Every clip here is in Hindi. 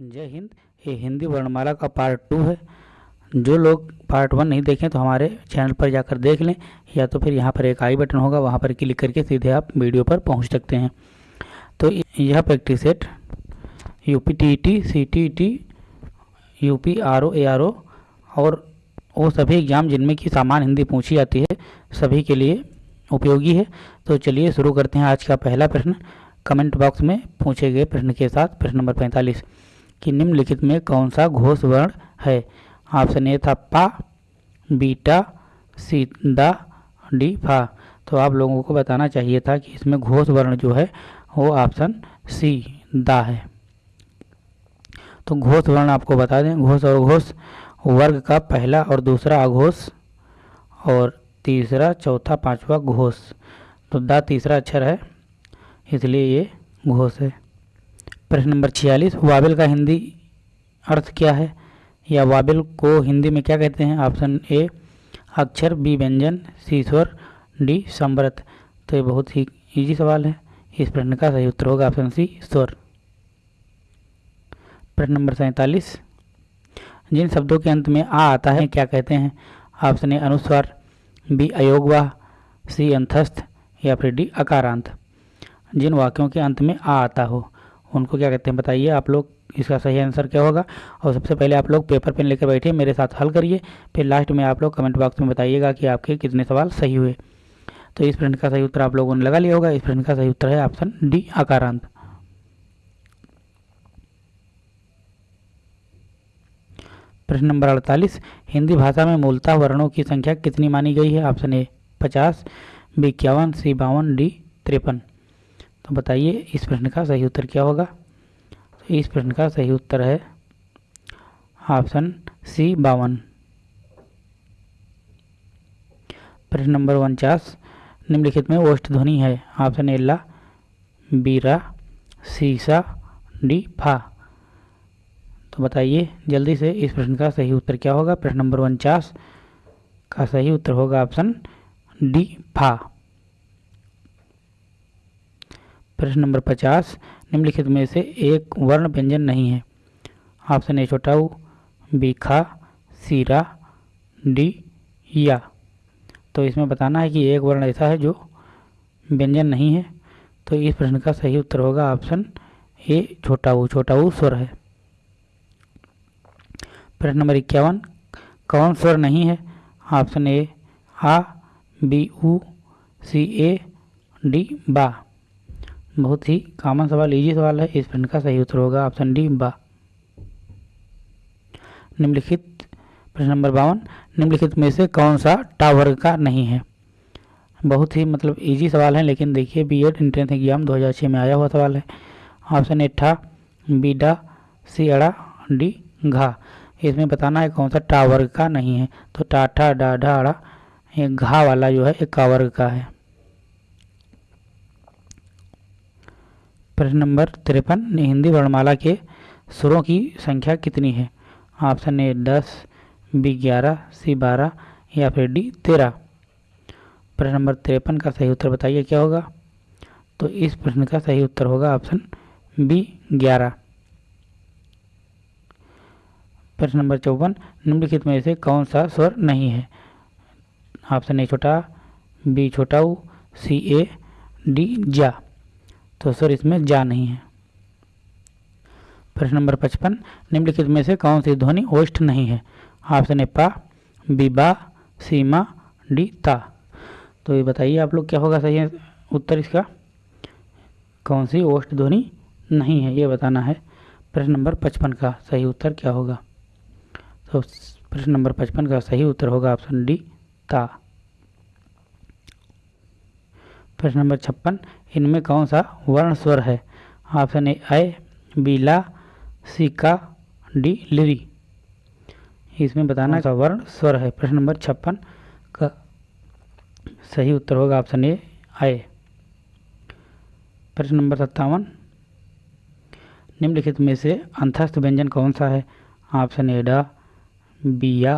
जय हिंद। ये हिंदी वर्णमाला का पार्ट टू है। जो लोग पार्ट वन नहीं देखें तो हमारे चैनल पर जाकर देख लें, या तो फिर यहाँ पर एक आई बटन होगा, वहाँ पर क्लिक करके सीधे आप वीडियो पर पहुँच सकते हैं। तो यह practice set U P T T C T T U P R O A R O और वो सभी एग्ज़ाम जिनमें की सामान्य हिंदी पूछी जाती है, सभी के लिए उपयोगी है। तो चलिए शुरू करते हैं आज का पहला प्रश्न। कमेंट बॉक्स में पूछे गए प्रश्न के साथ प्रश्न नंबर पैंतालीस। कि निम्नलिखित में कौन सा घोष वर्ण है? ऑप्शन ए था पा बीटा सी दा, डी फा। तो आप लोगों को बताना चाहिए था कि इसमें घोष वर्ण जो है, वो ऑप्शन सी दा है। तो घोष वर्ण आपको बता दें, घोष और घोष वर्ग का पहला और दूसरा अघोष और तीसरा, चौथा, पांचवा घोष। तो दा तीसरा अक्षर है, इसलिए ये घोष है। प्रश्न नंबर छियालीस, वाबिल का हिंदी अर्थ क्या है? या वाबिल को हिंदी में क्या कहते हैं? ऑप्शन ए, अक्षर, बी, व्यंजन, सी, स्वर, डी समृत तो ये बहुत ही इजी सवाल है। इस प्रश्न का सही उत्तर होगा ऑप्शन सी, स्वर। प्रश्न नंबर सैंतालीस, जिन शब्दों के अंत में आ आता है, क्या कहते हैं? ऑप्शन ए, अनुस्वार, बी अयोगवाह सी, अंतस्थ, या फिर डी, अकारांत। जिन वाक्यों के अंत में आ आता हो उनको क्या कहते हैं, बताइए आप लोग इसका सही आंसर क्या होगा? और सबसे पहले आप लोग पेपर पेन लेकर बैठिए, मेरे साथ हल करिए, फिर लास्ट में आप लोग कमेंट बॉक्स में बताइएगा कि आपके कितने सवाल सही हुए। तो इस प्रश्न का सही उत्तर आप लोगों ने लगा लिया होगा। इस प्रश्न का सही उत्तर है ऑप्शन डी आकारांत। प्रश्न नंबर अड़तालीस, हिंदी भाषा में मूलतः वर्णों की संख्या कितनी मानी गई है? ऑप्शन ए पचास बी इक्यावन सी बावन डी तिरपन। तो बताइए, इस प्रश्न का सही उत्तर क्या होगा? तो इस प्रश्न का सही उत्तर है ऑप्शन सी, बावन। प्रश्न नंबर उनचास, निम्नलिखित में ओष्ठ ध्वनि है। ऑप्शन ए, ला बीरा सीसा डी, फा। तो बताइए, जल्दी से इस प्रश्न का सही उत्तर क्या होगा? प्रश्न नंबर उनचास का सही उत्तर होगा ऑप्शन डी, फा। प्रश्न नंबर पचास, निम्नलिखित में से एक वर्ण व्यंजन नहीं है। ऑप्शन ए, छोटाऊ, बी, खा सीरा डी, या। तो इसमें बताना है कि एक वर्ण ऐसा है जो व्यंजन नहीं है। तो इस प्रश्न का सही उत्तर होगा ऑप्शन ए, छोटाऊ। छोटाऊ स्वर है। प्रश्न नंबर इक्यावन, कौन स्वर नहीं है? ऑप्शन ए, आ, बी, ऊ, सी, ए, डी, बा। बहुत ही कॉमन सवाल इजी सवाल है। इस प्रश्न का सही उत्तर होगा ऑप्शन डी बा। निम्नलिखित प्रश्न नंबर बावन, निम्नलिखित में से कौन सा टावर का नहीं है? बहुत ही मतलब इजी सवाल है, लेकिन देखिए बी एड इंट्रेंस एग्ज़ाम 2006 में आया हुआ सवाल है। ऑप्शन ए ठा। बी डा। सी अड़ा। डी घा। इसमें बताना है कौन सा टावर का नहीं है। तो टाठा डाढ़ा अड़ा, ये घा वाला जो है, एक कावर्ग का है। प्रश्न नंबर तिरपन हिंदी वर्णमाला के सुरों की संख्या कितनी है? ऑप्शन ए दस बी ग्यारह सी बारह, या फिर डी तेरह। प्रश्न नंबर तिरपन का सही उत्तर बताइए, क्या होगा? तो इस प्रश्न का सही उत्तर होगा ऑप्शन बी ग्यारह। प्रश्न नंबर चौवन, निम्नलिखित में से कौन सा स्वर नहीं है? ऑप्शन ए छोटा बी छोटा सी ए डी जा। तो सर इसमें जा नहीं है। प्रश्न नंबर पचपन, निम्नलिखित में से कौन सी ध्वनि ओष्ठ नहीं है? ऑप्शन ए, पा, बी, बा सीमा डी, ता। तो ये बताइए आप लोग क्या होगा सही है उत्तर इसका? कौन सी ओष्ठ ध्वनि नहीं है, ये बताना है। प्रश्न नंबर पचपन का सही उत्तर क्या होगा? तो प्रश्न नंबर पचपन का सही उत्तर होगा ऑप्शन डी, ता। प्रश्न नंबर छप्पन, इनमें कौन सा वर्ण स्वर है? ऑप्शन ए अय बी, ला, सी, का, डी, लिरी। इसमें बताना का वर्ण स्वर है। प्रश्न नंबर छप्पन, का, सही उत्तर होगा ऑप्शन ए आय प्रश्न नंबर सत्तावन, निम्नलिखित में से अंतस्थ व्यंजन कौन सा है? ऑप्शन ए, डा बिया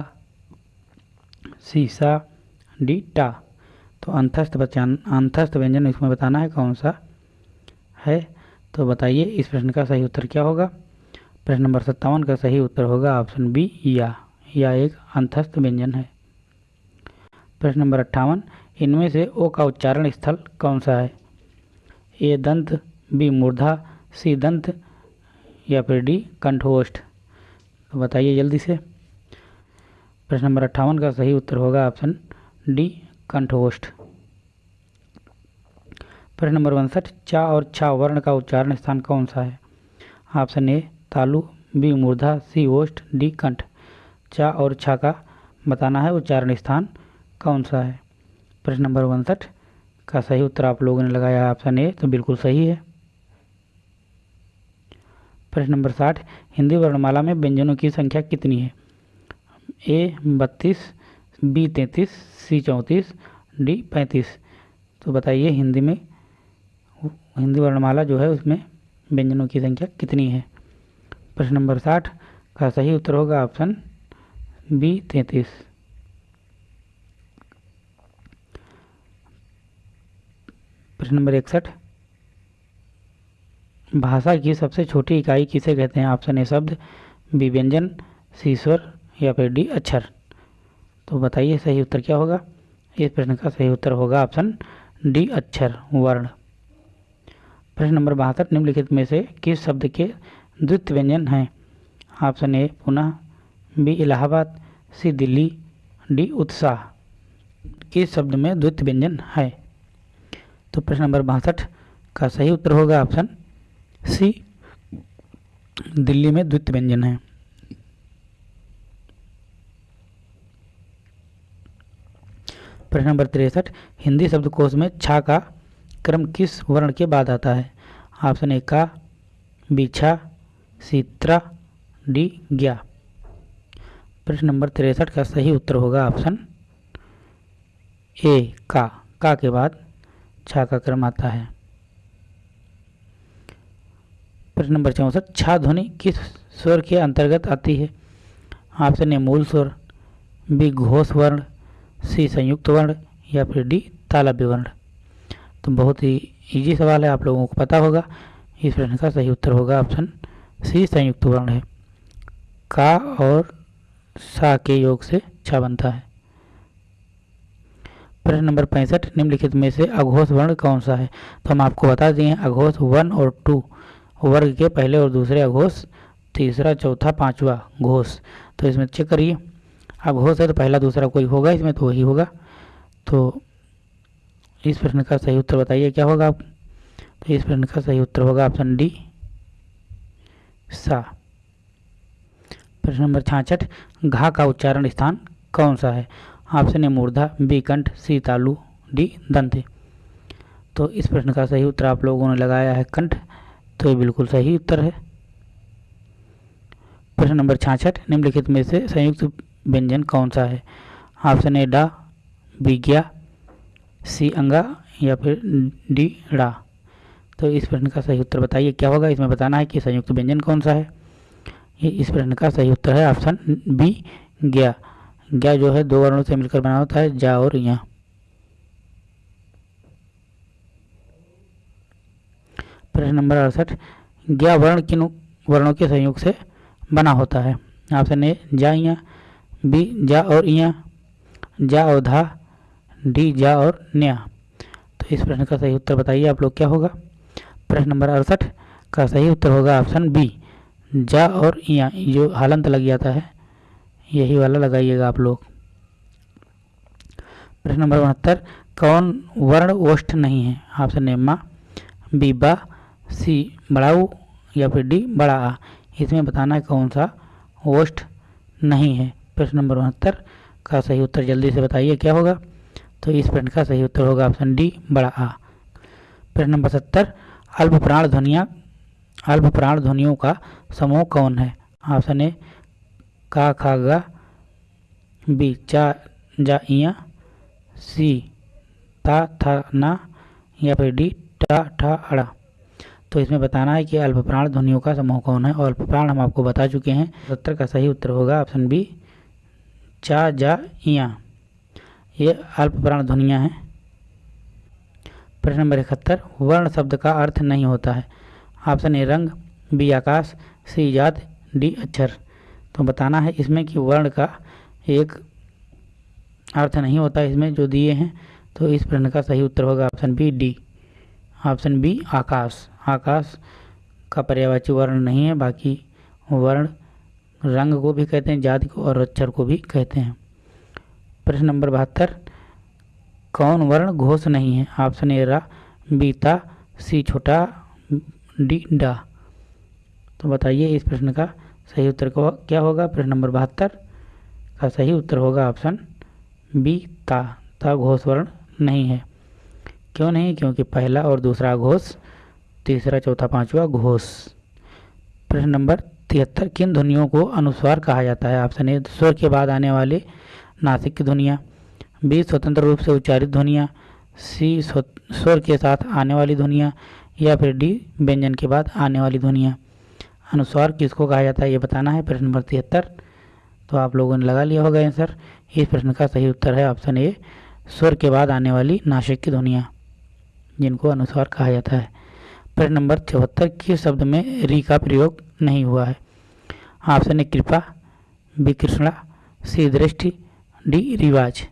सीसा डी, टा। तो अंतस्थ बचान अंतस्थ व्यंजन इसमें बताना है कौन सा है? तो बताइए, इस प्रश्न का सही उत्तर क्या होगा? प्रश्न नंबर सत्तावन का सही उत्तर होगा ऑप्शन बी, या। या एक अंतस्थ व्यंजन है। प्रश्न नंबर अट्ठावन, इनमें से ओ का उच्चारण स्थल कौन सा है? ए, दंत, बी, मूर्धा, सी, दंत, या फिर डी कंठोष्ठ तो बताइए जल्दी से। प्रश्न नंबर अट्ठावन का सही उत्तर होगा ऑप्शन डी कंठोष्ठ। प्रश्न नंबर उनसठ, चा और छा वर्ण का उच्चारण स्थान कौन सा है? ऑप्शन ए, तालु, बी, मूर्धा, सी, ओष्ठ, डी, कंठ। चा और छा का बताना है उच्चारण स्थान कौन सा है? प्रश्न नंबर उनसठ, का सही उत्तर आप लोगों ने लगाया ऑप्शन ए तो बिल्कुल सही है। प्रश्न नंबर साठ, हिंदी वर्णमाला में व्यंजनों की संख्या कितनी है? ए, बत्तीस बी तैंतीस, सी चौंतीस, डी पैंतीस। तो बताइए हिंदी में, हिंदी वर्णमाला जो है उसमें व्यंजनों की संख्या कितनी है? प्रश्न नंबर साठ, का सही उत्तर होगा ऑप्शन बी तैंतीस। प्रश्न नंबर इकसठ, भाषा की सबसे छोटी इकाई किसे कहते हैं? ऑप्शन ए शब्द, बी व्यंजन, सी स्वर या फिर डी अक्षर। तो बताइए, सही उत्तर क्या होगा? इस प्रश्न का सही उत्तर होगा ऑप्शन डी, अक्षर, वर्ण। प्रश्न नंबर बहत्तर, निम्नलिखित में से किस शब्द के द्वित व्यंजन हैं? ऑप्शन ए, पुनः, B, Allahabad, C, Delhi, D, उत्साह। किस शब्द में द्वित व्यंजन है? तो प्रश्न नंबर बासठ का सही उत्तर होगा ऑप्शन सी, दिल्ली में द्वित व्यंजन है। प्रश्न नंबर तिरसठ, हिंदी शब्दकोश में छा का क्रम किस वर्ण के बाद आता है? ऑप्शन ए का बिछा सीत्रा डी ज्ञा प्रश्न नंबर तिरसठ का सही उत्तर होगा ऑप्शन ए का। का के बाद छा का क्रम आता है। प्रश्न नंबर चौंसठ, छा ध्वनि किस स्वर के अंतर्गत आती है? ऑप्शन ए मूल स्वर, बी घोष वर्ण सी संयुक्त वर्ण या फिर डी तालव्य वर्ण। तो बहुत ही इजी सवाल है, आप लोगों को पता होगा। इस प्रश्न का सही उत्तर होगा ऑप्शन सी संयुक्त वर्ण है। का और सा के योग से छा बनता है। प्रश्न नंबर पैंसठ, निम्नलिखित में से अघोष वर्ण कौन सा है? तो हम आपको बता दिए अघोष वन और टू। वर्ग के पहले और दूसरे अघोष, तीसरा, चौथा, पांचवा घोष। तो इसमें चेक करिए। अघोष है तो पहला दूसरा कोई होगा, इसमें तो वही होगा। तो इस प्रश्न का सही उत्तर बताइए, क्या होगा आप? तो इस प्रश्न का सही उत्तर होगा ऑप्शन डी, सा। प्रश्न नंबर छाछठ, घा का उच्चारण स्थान कौन सा है? ऑप्शन ए, मूर्धा, बी, कंठ, सी, तालु, डी, दंत। तो इस प्रश्न का सही उत्तर आप लोगों ने लगाया है कंठ तो ये बिल्कुल सही उत्तर है। प्रश्न नंबर छाछठ, निम्नलिखित में से संयुक्त व्यंजन कौन सा है? ऑप्शन ए, डा, बी ज्ञा सी, अंगा, या फिर डी, डा। तो इस प्रश्न का सही उत्तर बताइए, क्या होगा? इसमें बताना है कि संयुक्त व्यंजन कौन सा है। ये इस प्रश्न का सही उत्तर है ऑप्शन बी ज्ञा ज्ञा जो है, दो वर्णों से मिलकर बना होता है, जा और या। प्रश्न नंबर अड़सठ ज्ञा वर्ण किन वर्णों के संयोग से बना होता है? ऑप्शन ए, जा, या। बी जा और इया, जा और धा, डी जा और न्या। तो इस प्रश्न का सही उत्तर बताइए आप लोग, क्या होगा? प्रश्न नंबर अड़सठ का सही उत्तर होगा ऑप्शन बी, जा और इया। जो हालंत लग जाता है, यही वाला लगाइएगा आप लोग। प्रश्न नंबर उनहत्तर, कौन वर्ण ओष्ठ नहीं है? ऑप्शन ए मा, बी बा, सी बड़ाऊ, या फिर डी बड़ा आ। इसमें बताना है कौन सा ओष्ठ नहीं है। प्रश्न नंबर उनहत्तर का सही उत्तर जल्दी से बताइए, क्या होगा? तो इस प्रश्न का सही उत्तर होगा ऑप्शन डी, बड़ा आ। प्रश्न नंबर सत्तर, अल्प प्राण ध्वनिया, अल्प प्राण ध्वनियों का समूह कौन है? ऑप्शन ए, का, खा, गा, बी, चा, जा इया सी, ता, था, ना, या फिर डी, टा, ठा, अड़ा। तो इसमें बताना है कि अल्प प्राण ध्वनियों का समूह कौन है और अल्प प्राण हम आपको बता चुके हैं। सत्तर का सही उत्तर होगा ऑप्शन बी चा जा, इया। ये अल्प प्राण ध्वनियाँ हैं। प्रश्न नंबर इकहत्तर, वर्ण शब्द का अर्थ नहीं होता है। ऑप्शन ए, रंग, बी, आकाश, सी, जात, डी, अक्षर। तो बताना है इसमें कि वर्ण का एक अर्थ नहीं होता इसमें जो दिए हैं तो इस प्रश्न का सही उत्तर होगा option B, D. Option B, आकाश। आकाश का पर्यावाची वर्ण नहीं है, बाकी वर्ण रंग को भी कहते हैं, जाति को और अक्षर को भी कहते हैं। प्रश्न नंबर बहत्तर, कौन वर्ण घोष नहीं है? ऑप्शन ए, रा बीता सी, छोटा, डी, डा। तो बताइए इस प्रश्न का सही उत्तर को क्या होगा? प्रश्न नंबर बहत्तर का सही उत्तर होगा ऑप्शन बी, ता। ता घोष वर्ण नहीं है। क्यों नहीं? क्योंकि पहला और दूसरा घोष, तीसरा, चौथा, पांचवा घोष। प्रश्न नंबर तिहत्तर किन ध्वनियों को अनुस्वार कहा जाता है? ऑप्शन ए, स्वर के बाद आने वाले नासिक की ध्वनियाँ। बी, स्वतंत्र रूप से उच्चारित ध्वनियाँ। सी स्वर के साथ आने वाली ध्वनियाँ। या फिर डी, व्यंजन के बाद आने वाली ध्वनियाँ। अनुस्वार किसको कहा जाता है, ये बताना है प्रश्न नंबर तिहत्तर। तो आप लोगों ने लगा लिया होगा आंसर। इस प्रश्न का सही उत्तर है ऑप्शन ए, स्वर के बाद आने वाली नासिक की ध्वनियाँ, जिनको अनुस्वार कहा जाता है। प्रश्न नंबर चौहत्तर, किस शब्द में री का प्रयोग नहीं हुआ है? ऑप्शन ए कृपा, बी कृष्णा, सी दृष्टि, डी रिवाज।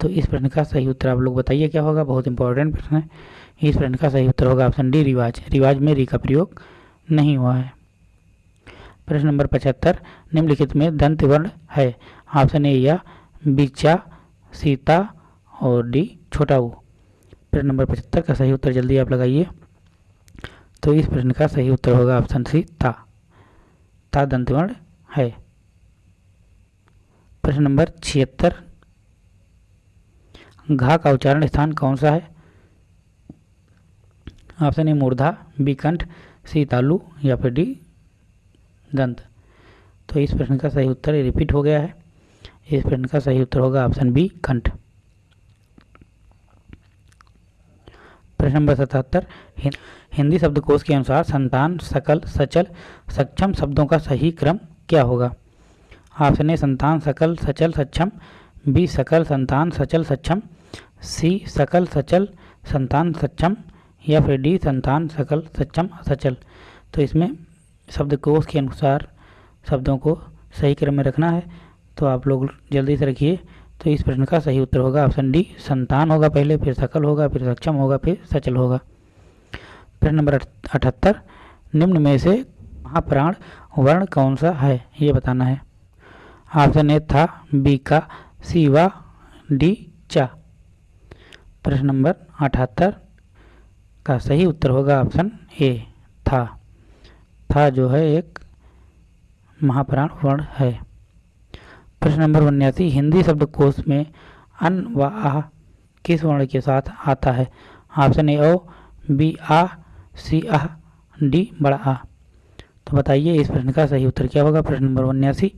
तो इस प्रश्न का सही उत्तर आप लोग बताइए क्या होगा, बहुत इंपॉर्टेंट प्रश्न है। इस प्रश्न का सही उत्तर होगा ऑप्शन डी रिवाज। रिवाज में री का प्रयोग नहीं हुआ है। प्रश्न नंबर पचहत्तर, निम्नलिखित में दंत वर्ण है। ऑप्शन ए या बिचा सीता और डी छोटा ऊ। प्रश्न नंबर पचहत्तर का सही उत्तर जल्दी आप लगाइए। तो इस प्रश्न का सही उत्तर होगा ऑप्शन सी ता। ता दंतवर्ण है। प्रश्न नंबर छिहत्तर। घा का उच्चारण स्थान कौन सा है? ऑप्शन ए, मूर्धा, बी, कंठ, सी, तालु, या फिर डी, दंत। तो इस प्रश्न का सही उत्तर रिपीट हो गया है। इस प्रश्न का सही उत्तर होगा ऑप्शन बी, कंठ। प्रश्न नंबर सतहत्तर हिंदी शब्दकोश के अनुसार संतान, सकल, सचल, सक्षम शब्दों का सही क्रम क्या होगा? ऑप्शन ए, संतान, सकल, सचल, सक्षम। बी, सकल, संतान, सचल, सक्षम। सी, सकल, सचल, संतान, सक्षम। या फिर डी, संतान, सकल, सक्षम सचल तो इसमें शब्दकोश के अनुसार शब्दों को सही क्रम में रखना है। तो आप लोग जल्दी से रखिए। तो इस प्रश्न का सही उत्तर होगा ऑप्शन डी, संतान होगा पहले, फिर सकल होगा, फिर सक्षम होगा, फिर सचल होगा। प्रश्न नंबर अठहत्तर, निम्न में से महाप्राण वर्ण कौन सा है? ये बताना है। ऑप्शन ए था बी का, सी वा डी चा। प्रश्न नंबर अठहत्तर का सही उत्तर होगा ऑप्शन ए था। था जो है एक महाप्राण वर्ण है। प्रश्न नंबर उन्यासी, हिंदी शब्दकोश में अन व आ किस वर्ण के साथ आता है? ऑप्शन ए ओ बी, आ, सी आ डी, बड़ा आ। तो बताइए, इस प्रश्न का सही उत्तर क्या होगा? प्रश्न नंबर उन्यासी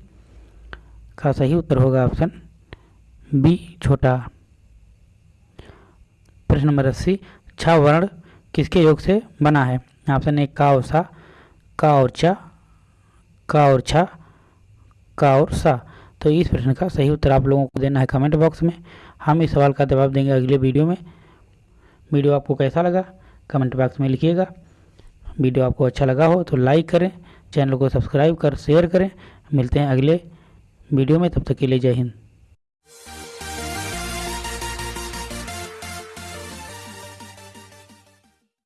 का सही उत्तर होगा ऑप्शन बी, छोटा। प्रश्न नंबर अस्सी, छ वर्ण किसके योग से बना है? ऑप्शन ए का और सा का और चा का और छा का और सा तो इस प्रश्न का सही उत्तर आप लोगों को देना है कमेंट बॉक्स में। हम इस सवाल का जवाब देंगे अगले वीडियो में। वीडियो आपको कैसा लगा? कमेंट बॉक्स में लिखिएगा। वीडियो आपको अच्छा लगा हो तो लाइक करें चैनल को सब्सक्राइब कर शेयर करें। मिलते हैं अगले वीडियो में, तब तक के लिए जय हिंद।